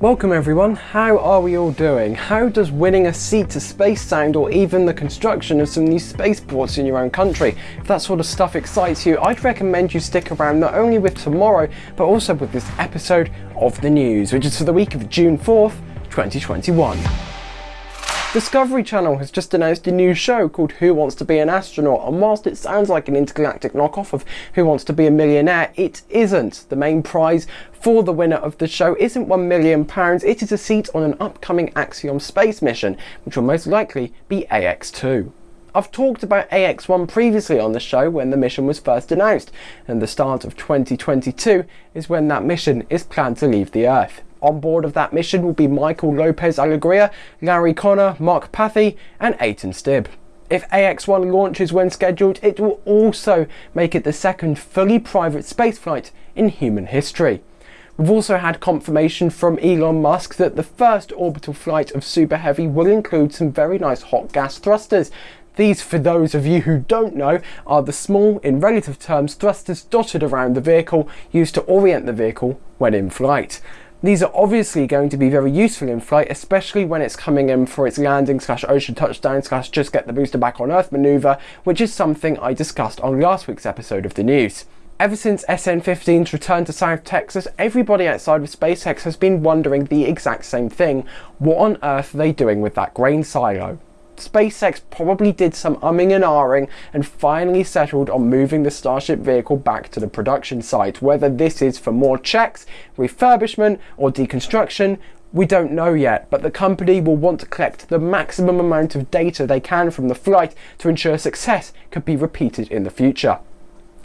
Welcome everyone, how are we all doing? How does winning a seat to space sound or even the construction of some new spaceports in your own country? If that sort of stuff excites you, I'd recommend you stick around not only with tomorrow, but also with this episode of the news, which is for the week of June 4th, 2021. Discovery Channel has just announced a new show called Who Wants to Be an Astronaut and whilst it sounds like an intergalactic knockoff of Who Wants to Be a Millionaire, it isn't. The main prize for the winner of the show isn't £1 million, it is a seat on an upcoming Axiom space mission, which will most likely be AX2. I've talked about AX1 previously on the show when the mission was first announced, and the start of 2022 is when that mission is planned to leave the Earth. On board of that mission will be Michael Lopez Alegria, Larry Connor, Mark Pathy and Eytan Stibbe. If AX-1 launches when scheduled, it will also make it the second fully private spaceflight in human history. We've also had confirmation from Elon Musk that the first orbital flight of Super Heavy will include some very nice hot gas thrusters. These, for those of you who don't know, are the small, in relative terms, thrusters dotted around the vehicle used to orient the vehicle when in flight. These are obviously going to be very useful in flight, especially when it's coming in for its landing slash ocean touchdown slash just get the booster back on Earth maneuver, which is something I discussed on last week's episode of the news. Ever since SN15's return to South Texas, everybody outside of SpaceX has been wondering the exact same thing. What on earth are they doing with that grain silo? SpaceX probably did some umming and ahhing and finally settled on moving the Starship vehicle back to the production site. Whether this is for more checks, refurbishment or deconstruction, we don't know yet, but the company will want to collect the maximum amount of data they can from the flight to ensure success could be repeated in the future.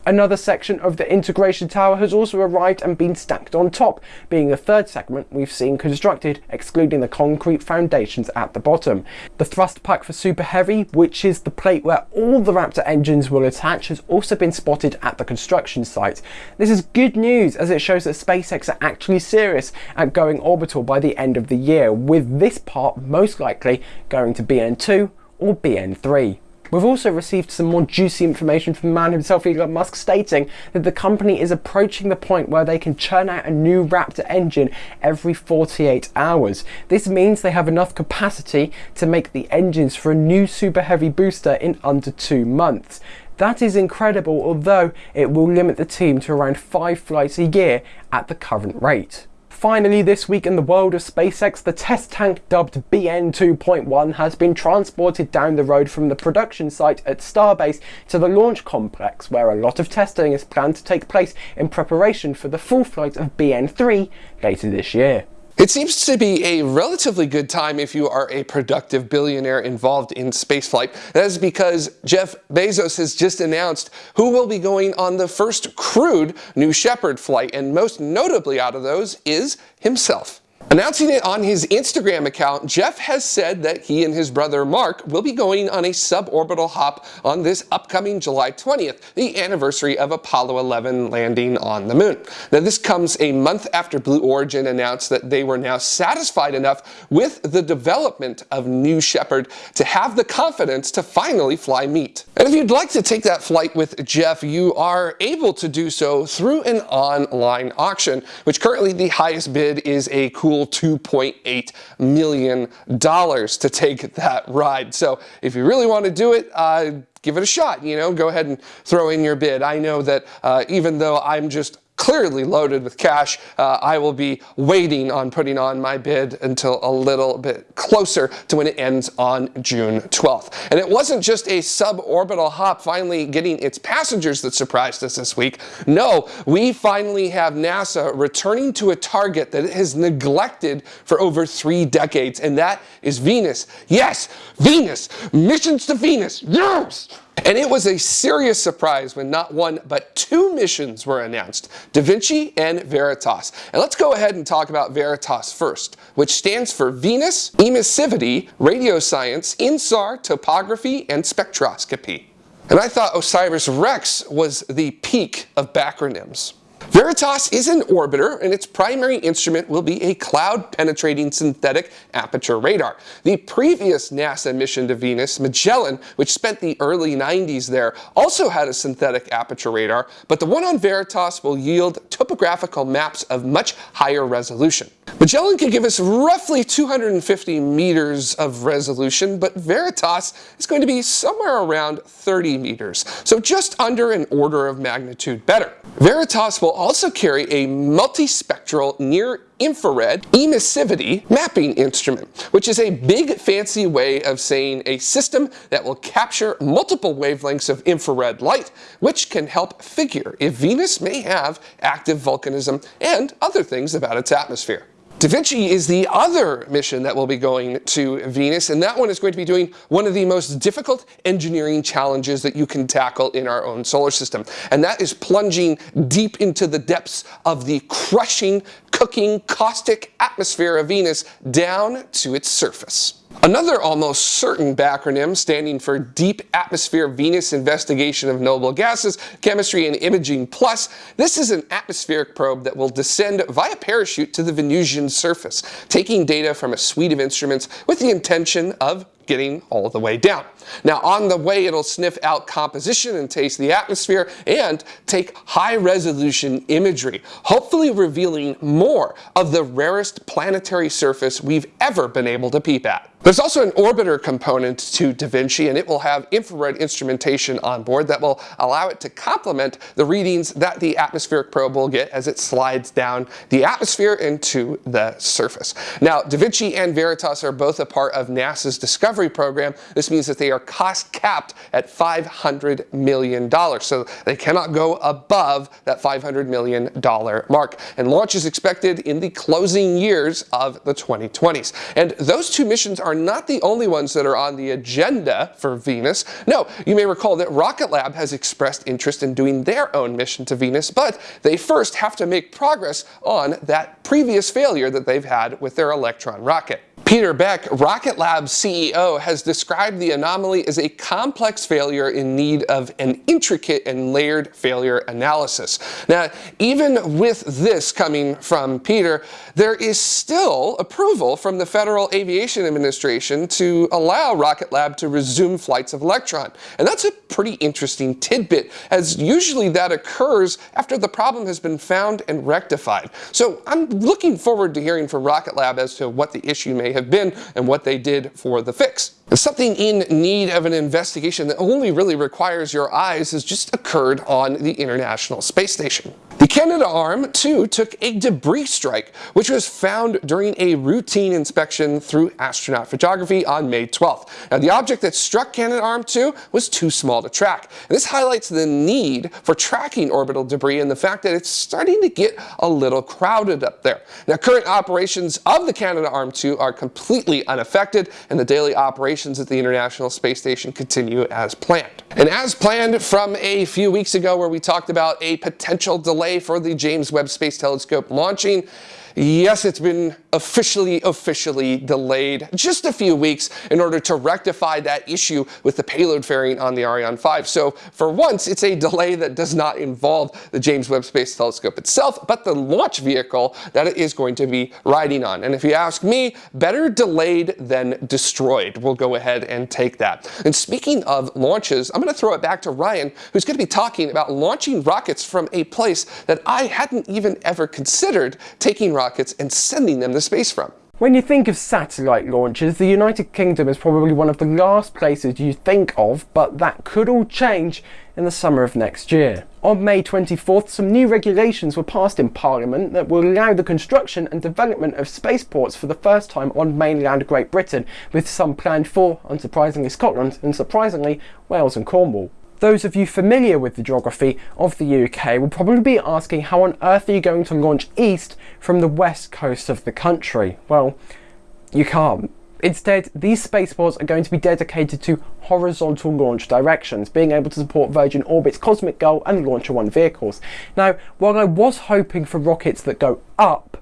Another section of the integration tower has also arrived and been stacked on top, being the third segment we've seen constructed, excluding the concrete foundations at the bottom. The thrust pack for Super Heavy, which is the plate where all the Raptor engines will attach, has also been spotted at the construction site. This is good news as it shows that SpaceX are actually serious at going orbital by the end of the year, with this part most likely going to BN2 or BN3. We've also received some more juicy information from the man himself, Elon Musk, stating that the company is approaching the point where they can churn out a new Raptor engine every 48 hours. This means they have enough capacity to make the engines for a new super heavy booster in under two months. That is incredible, although it will limit the team to around five flights a year at the current rate. Finally this week in the world of SpaceX, the test tank dubbed BN 2.1 has been transported down the road from the production site at Starbase to the launch complex where a lot of testing is planned to take place in preparation for the full flight of BN 3 later this year. It seems to be a relatively good time if you are a productive billionaire involved in spaceflight. That is because Jeff Bezos has just announced who will be going on the first crewed New Shepard flight, and most notably out of those is himself. Announcing it on his Instagram account, Jeff has said that he and his brother Mark will be going on a suborbital hop on this upcoming July 20th, the anniversary of Apollo 11 landing on the moon. Now this comes a month after Blue Origin announced that they were now satisfied enough with the development of New Shepard to have the confidence to finally fly meet. And if you'd like to take that flight with Jeff, you are able to do so through an online auction, which currently the highest bid is a cool cool $2.8 million to take that ride. So if you really want to do it, uh, give it a shot, you know, go ahead and throw in your bid. I know that uh, even though I'm just clearly loaded with cash, uh, I will be waiting on putting on my bid until a little bit closer to when it ends on June 12th. And it wasn't just a suborbital hop finally getting its passengers that surprised us this week. No, we finally have NASA returning to a target that it has neglected for over three decades, and that is Venus. Yes, Venus! Missions to Venus! Yes! And it was a serious surprise when not one but two missions were announced, Da Vinci and Veritas. And let's go ahead and talk about Veritas first, which stands for Venus, Emissivity, Radio Science, INSAR, Topography, and Spectroscopy. And I thought OSIRIS-REx was the peak of backronyms. Veritas is an orbiter, and its primary instrument will be a cloud-penetrating synthetic aperture radar. The previous NASA mission to Venus, Magellan, which spent the early 90s there, also had a synthetic aperture radar, but the one on Veritas will yield topographical maps of much higher resolution. Magellan can give us roughly 250 meters of resolution, but Veritas is going to be somewhere around 30 meters, so just under an order of magnitude better. Veritas will also carry a multispectral near infrared emissivity mapping instrument, which is a big fancy way of saying a system that will capture multiple wavelengths of infrared light, which can help figure if Venus may have active volcanism and other things about its atmosphere. Da Vinci is the other mission that will be going to Venus, and that one is going to be doing one of the most difficult engineering challenges that you can tackle in our own solar system. And that is plunging deep into the depths of the crushing, cooking, caustic atmosphere of Venus down to its surface. Another almost certain backronym standing for Deep Atmosphere Venus Investigation of Noble Gases, Chemistry and Imaging Plus, this is an atmospheric probe that will descend via parachute to the Venusian surface, taking data from a suite of instruments with the intention of getting all the way down. Now on the way it'll sniff out composition and taste the atmosphere and take high resolution imagery, hopefully revealing more of the rarest planetary surface we've ever been able to peep at. There's also an orbiter component to Da Vinci and it will have infrared instrumentation on board that will allow it to complement the readings that the atmospheric probe will get as it slides down the atmosphere into the surface. Now Da Vinci and Veritas are both a part of NASA's Discovery program. This means that they are cost capped at $500 million. So they cannot go above that $500 million mark. And launch is expected in the closing years of the 2020s. And those two missions are not the only ones that are on the agenda for Venus. No, you may recall that Rocket Lab has expressed interest in doing their own mission to Venus, but they first have to make progress on that previous failure that they've had with their Electron rocket. Peter Beck, Rocket Lab's CEO, has described the anomaly as a complex failure in need of an intricate and layered failure analysis. Now, even with this coming from Peter, there is still approval from the Federal Aviation Administration to allow Rocket Lab to resume flights of Electron. And that's a pretty interesting tidbit, as usually that occurs after the problem has been found and rectified. So I'm looking forward to hearing from Rocket Lab as to what the issue may have been and what they did for the fix. Something in need of an investigation that only really requires your eyes has just occurred on the International Space Station. The Canadarm, too, took a debris strike, which was found during a routine inspection through astronaut photography on May 12th. Now, the object that struck Canadarm 2 was too small to track. And this highlights the need for tracking orbital debris and the fact that it's starting to get a little crowded up there. Now, current operations of the Canadarm 2 are completely unaffected, and the daily operations at the International Space Station continue as planned. And as planned from a few weeks ago where we talked about a potential delay for the James Webb Space Telescope launching. Yes, it's been officially, officially delayed just a few weeks in order to rectify that issue with the payload fairing on the Ariane 5. So for once, it's a delay that does not involve the James Webb Space Telescope itself, but the launch vehicle that it is going to be riding on. And if you ask me, better delayed than destroyed. We'll go ahead and take that. And speaking of launches, I'm going to throw it back to Ryan, who's going to be talking about launching rockets from a place that I hadn't even ever considered taking rockets rockets and sending them to space from. When you think of satellite launches, the United Kingdom is probably one of the last places you think of, but that could all change in the summer of next year. On May 24th, some new regulations were passed in Parliament that will allow the construction and development of spaceports for the first time on mainland Great Britain, with some planned for, unsurprisingly, Scotland and surprisingly, Wales and Cornwall. Those of you familiar with the geography of the UK will probably be asking how on earth are you going to launch east from the west coast of the country? Well, you can't. Instead, these spaceports are going to be dedicated to horizontal launch directions, being able to support Virgin Orbit's Cosmic Girl and Launcher One vehicles. Now, while I was hoping for rockets that go up,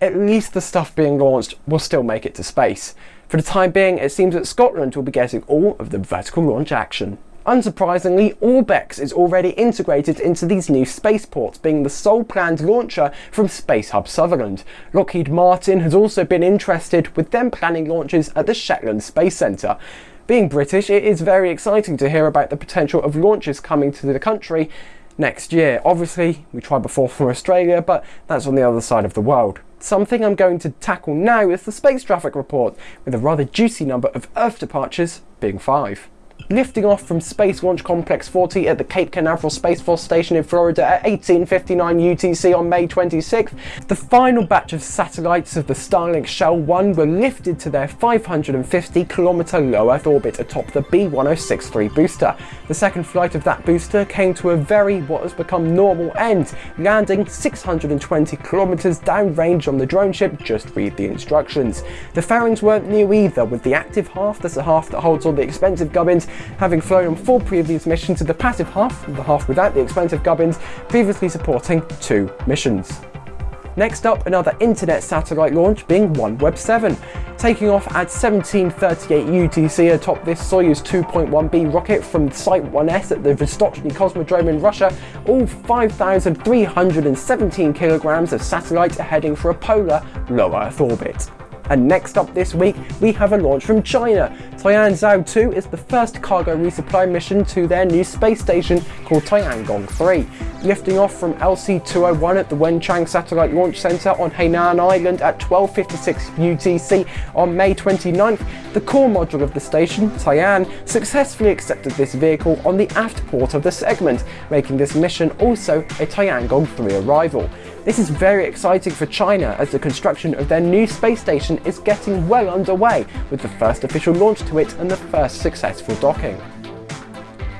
at least the stuff being launched will still make it to space. For the time being, it seems that Scotland will be getting all of the vertical launch action. Unsurprisingly, Orbex is already integrated into these new spaceports, being the sole planned launcher from Space Hub Sutherland. Lockheed Martin has also been interested, with them planning launches at the Shetland Space Centre. Being British, it is very exciting to hear about the potential of launches coming to the country next year. Obviously, we tried before from Australia, but that's on the other side of the world. Something I'm going to tackle now is the space traffic report, with a rather juicy number of Earth departures being five lifting off from Space Launch Complex 40 at the Cape Canaveral Space Force Station in Florida at 1859 UTC on May 26th, the final batch of satellites of the Starlink Shell 1 were lifted to their 550 kilometer low Earth orbit atop the B1063 booster. The second flight of that booster came to a very what has become normal end, landing 620 kilometers downrange on the drone ship, just read the instructions. The fairings weren't new either, with the active half, that's the half that holds all the expensive gubbins, having flown on four previous missions to the passive half, the half without the expensive gubbins, previously supporting two missions. Next up, another internet satellite launch being OneWeb 7, taking off at 1738 UTC atop this Soyuz 2.1B rocket from Site 1S at the Vostochny Cosmodrome in Russia, all 5,317 kilograms of satellites are heading for a polar low Earth orbit. And next up this week, we have a launch from China. Tianzhou 2 is the first cargo resupply mission to their new space station called Tiangong 3. Lifting off from LC-201 at the Wenchang Satellite Launch Center on Hainan Island at 12.56 UTC on May 29th, the core module of the station, Tianhe, successfully accepted this vehicle on the aft port of the segment, making this mission also a Tiangong 3 arrival. This is very exciting for China as the construction of their new space station is getting well underway with the first official launch to it and the first successful docking.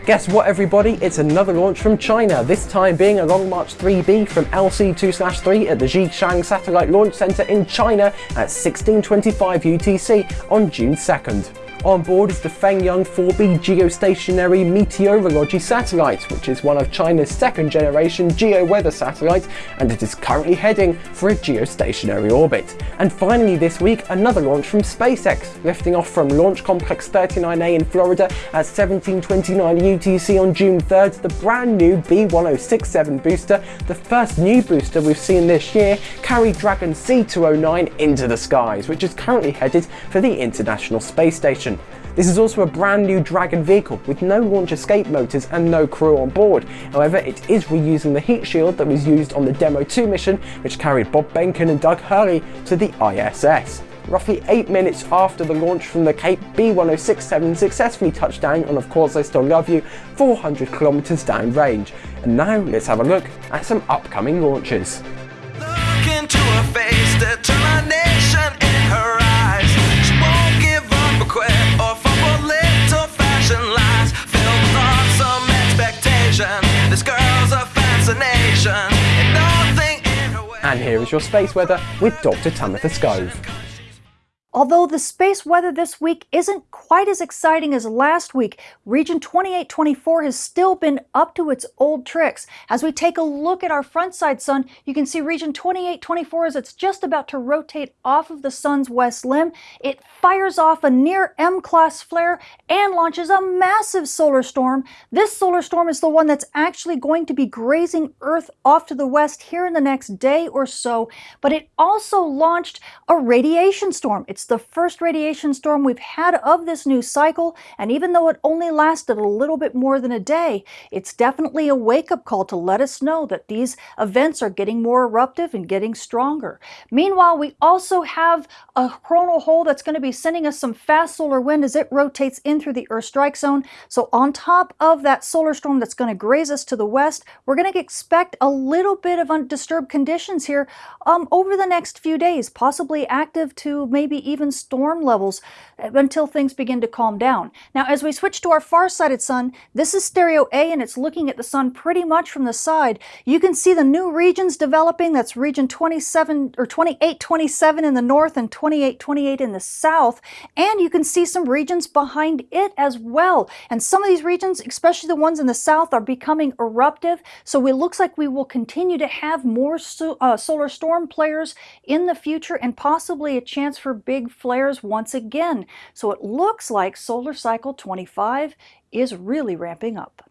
Guess what everybody, it's another launch from China, this time being a Long March 3B from LC2-3 at the Xichang Satellite Launch Center in China at 1625 UTC on June 2nd. On board is the Fengyun 4B geostationary meteorology satellite, which is one of China's second generation geo-weather satellites, and it is currently heading for a geostationary orbit. And finally this week, another launch from SpaceX, lifting off from Launch Complex 39A in Florida at 1729 UTC on June 3rd, the brand new B1067 booster, the first new booster we've seen this year, carried Dragon C209 into the skies, which is currently headed for the International Space Station. This is also a brand new Dragon vehicle with no launch escape motors and no crew on board. However, it is reusing the heat shield that was used on the Demo 2 mission, which carried Bob Behnken and Doug Hurley to the ISS. Roughly 8 minutes after the launch from the Cape, B1067 successfully touched down on Of Course I Still Love You, 400 kilometers downrange. And now let's have a look at some upcoming launches. And here is your space weather with Dr. Tamitha Skov. Although the space weather this week isn't quite as exciting as last week, Region 2824 has still been up to its old tricks. As we take a look at our front side sun, you can see Region 2824 as it's just about to rotate off of the sun's west limb. It fires off a near M-class flare and launches a massive solar storm. This solar storm is the one that's actually going to be grazing Earth off to the west here in the next day or so, but it also launched a radiation storm. It's the first radiation storm we've had of this new cycle, and even though it only lasted a little bit more than a day, it's definitely a wake-up call to let us know that these events are getting more eruptive and getting stronger. Meanwhile, we also have a coronal hole that's going to be sending us some fast solar wind as it rotates in through the Earth strike zone. So on top of that solar storm that's going to graze us to the west, we're going to expect a little bit of undisturbed conditions here um, over the next few days, possibly active to maybe even storm levels uh, until things begin to calm down. Now, as we switch to our far-sighted sun, this is stereo A and it's looking at the sun pretty much from the side. You can see the new regions developing. That's region 27 or 2827 in the north and 2828 in the south. And you can see some regions behind it as well. And some of these regions, especially the ones in the south, are becoming eruptive. So it looks like we will continue to have more so, uh, solar storm players in the future and possibly a chance for big flares once again. So it looks like solar cycle 25 is really ramping up.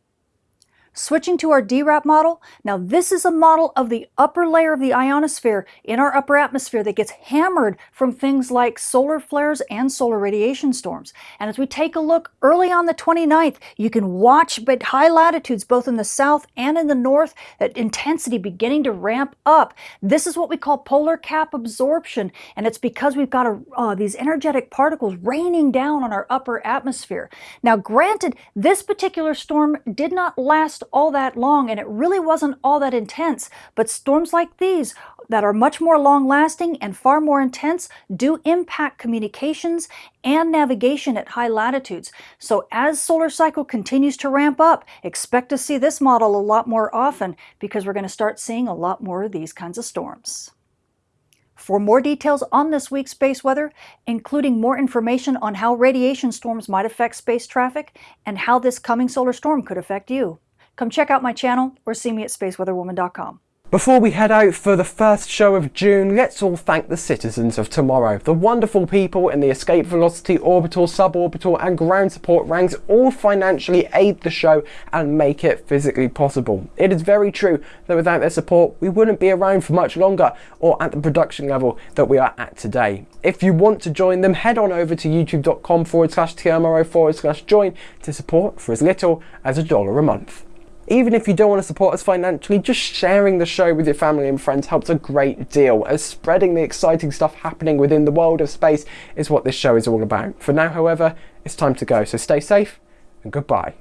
Switching to our DRAP model, now this is a model of the upper layer of the ionosphere in our upper atmosphere that gets hammered from things like solar flares and solar radiation storms. And as we take a look early on the 29th, you can watch at high latitudes, both in the south and in the north, that intensity beginning to ramp up. This is what we call polar cap absorption, and it's because we've got a, uh, these energetic particles raining down on our upper atmosphere. Now, granted, this particular storm did not last all that long and it really wasn't all that intense. But storms like these that are much more long lasting and far more intense do impact communications and navigation at high latitudes. So as solar cycle continues to ramp up, expect to see this model a lot more often because we're going to start seeing a lot more of these kinds of storms. For more details on this week's space weather, including more information on how radiation storms might affect space traffic and how this coming solar storm could affect you, Come check out my channel or see me at spaceweatherwoman.com. Before we head out for the first show of June, let's all thank the citizens of tomorrow. The wonderful people in the escape velocity, orbital, suborbital and ground support ranks all financially aid the show and make it physically possible. It is very true that without their support we wouldn't be around for much longer or at the production level that we are at today. If you want to join them, head on over to youtube.com forward slash TMRO forward slash join to support for as little as a dollar a month. Even if you don't want to support us financially, just sharing the show with your family and friends helps a great deal, as spreading the exciting stuff happening within the world of space is what this show is all about. For now, however, it's time to go, so stay safe and goodbye.